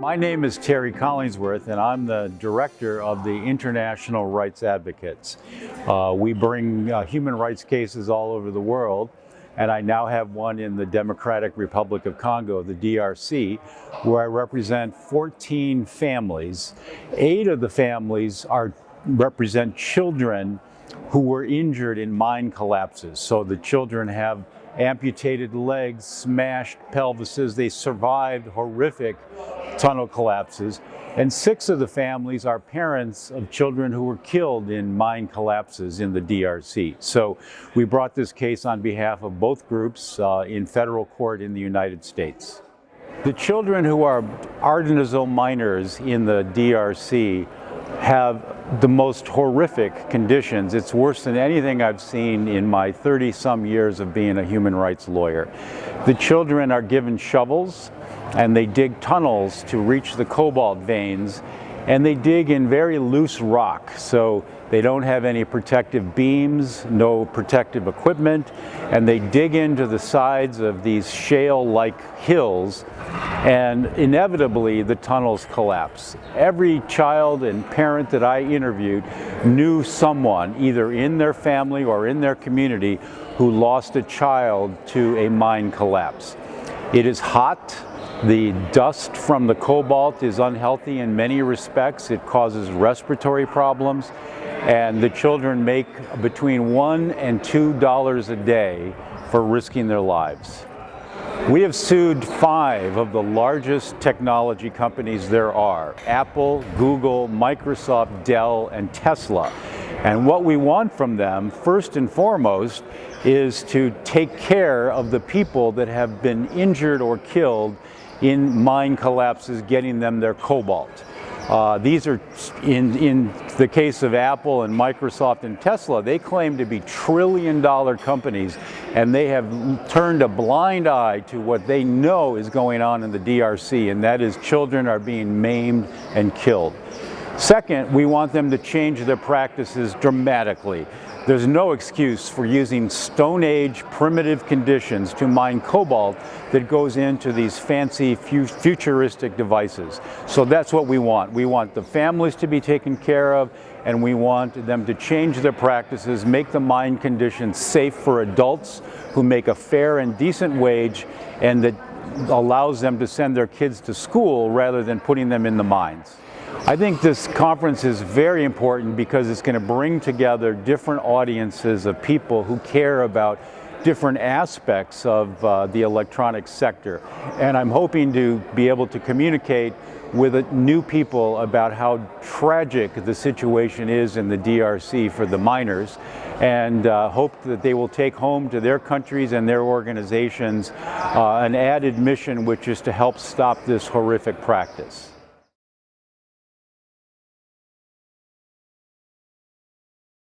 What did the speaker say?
My name is Terry Collingsworth and I'm the director of the International Rights Advocates. Uh, we bring uh, human rights cases all over the world and I now have one in the Democratic Republic of Congo, the DRC, where I represent 14 families. Eight of the families are represent children who were injured in mine collapses. So the children have amputated legs, smashed pelvises. They survived horrific tunnel collapses. And six of the families are parents of children who were killed in mine collapses in the DRC. So we brought this case on behalf of both groups uh, in federal court in the United States. The children who are artisanal miners in the DRC have the most horrific conditions. It's worse than anything I've seen in my 30 some years of being a human rights lawyer. The children are given shovels and they dig tunnels to reach the cobalt veins and they dig in very loose rock. So they don't have any protective beams, no protective equipment, and they dig into the sides of these shale-like hills and inevitably the tunnels collapse. Every child and parent that I interviewed knew someone, either in their family or in their community, who lost a child to a mine collapse. It is hot, the dust from the cobalt is unhealthy in many respects. It causes respiratory problems and the children make between one and two dollars a day for risking their lives. We have sued five of the largest technology companies there are, Apple, Google, Microsoft, Dell, and Tesla. And what we want from them, first and foremost, is to take care of the people that have been injured or killed in mine collapses, getting them their cobalt. Uh, these are, in, in the case of Apple and Microsoft and Tesla, they claim to be trillion dollar companies and they have turned a blind eye to what they know is going on in the DRC and that is children are being maimed and killed. Second, we want them to change their practices dramatically. There's no excuse for using Stone Age primitive conditions to mine cobalt that goes into these fancy futuristic devices. So that's what we want. We want the families to be taken care of and we want them to change their practices, make the mine conditions safe for adults who make a fair and decent wage and that allows them to send their kids to school rather than putting them in the mines. I think this conference is very important because it's going to bring together different audiences of people who care about different aspects of uh, the electronics sector. And I'm hoping to be able to communicate with new people about how tragic the situation is in the DRC for the miners and uh, hope that they will take home to their countries and their organizations uh, an added mission which is to help stop this horrific practice.